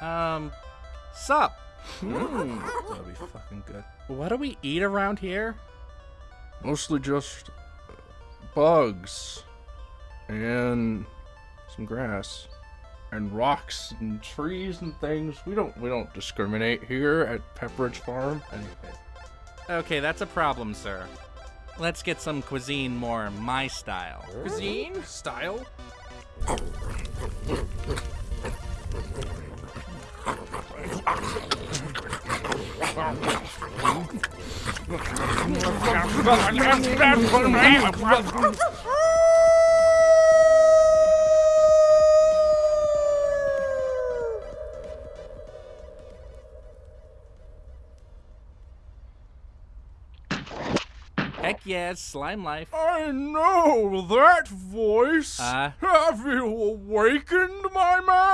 Um, sup? Mm, that'll be fucking good. What do we eat around here? Mostly just bugs and some grass and rocks and trees and things. We don't we don't discriminate here at Pepperidge Farm. Okay, that's a problem, sir. Let's get some cuisine more my style. Cuisine? Style? Heck yes, slime life. I know that voice. Uh? Have you awakened, my man?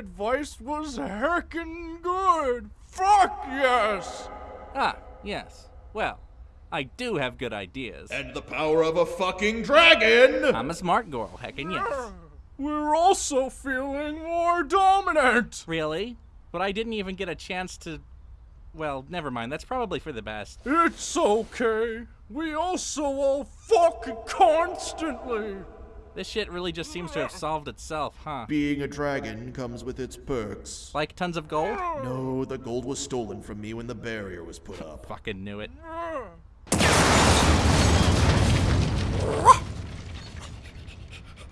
Your advice was heckin' good. Fuck yes. Ah, yes. Well, I do have good ideas. And the power of a fucking dragon! I'm a smart girl, heckin' yes. We're also feeling more dominant. Really? But I didn't even get a chance to. Well, never mind. That's probably for the best. It's okay. We also all fuck constantly. This shit really just seems to have solved itself, huh? Being a dragon comes with its perks. Like tons of gold? No, the gold was stolen from me when the barrier was put up. Fucking knew it.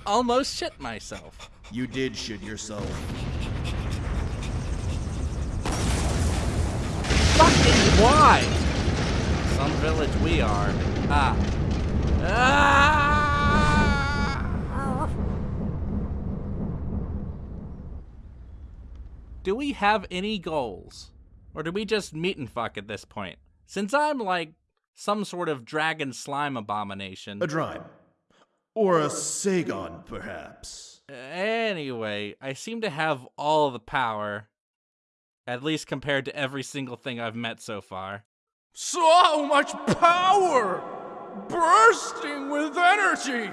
Almost shit myself. You did shit yourself. Fucking why? Some village we are. Ah. Ah! Do we have any goals? Or do we just meet and fuck at this point? Since I'm like some sort of dragon slime abomination. A drime. Or a Sagon, perhaps. Anyway, I seem to have all the power. At least compared to every single thing I've met so far. So much power! Bursting with energy!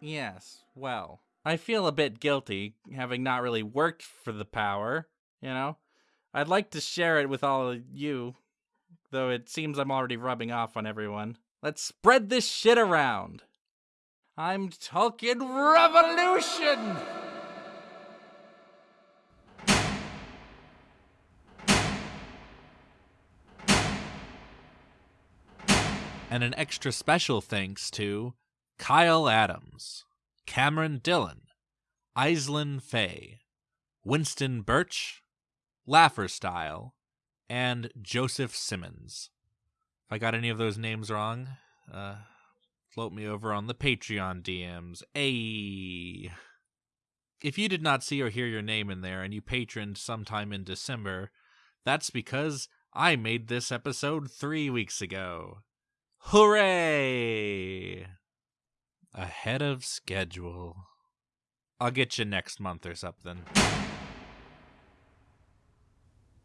Yes, well, I feel a bit guilty, having not really worked for the power, you know? I'd like to share it with all of you, though it seems I'm already rubbing off on everyone. Let's spread this shit around. I'm talking revolution! And an extra special thanks to Kyle Adams, Cameron Dillon, Aislinn Fay, Winston Birch, Laffer Style, and Joseph Simmons. If I got any of those names wrong, uh, float me over on the Patreon DMs. Ayy. If you did not see or hear your name in there and you patroned sometime in December, that's because I made this episode three weeks ago. Hooray! Ahead of schedule. I'll get you next month or something.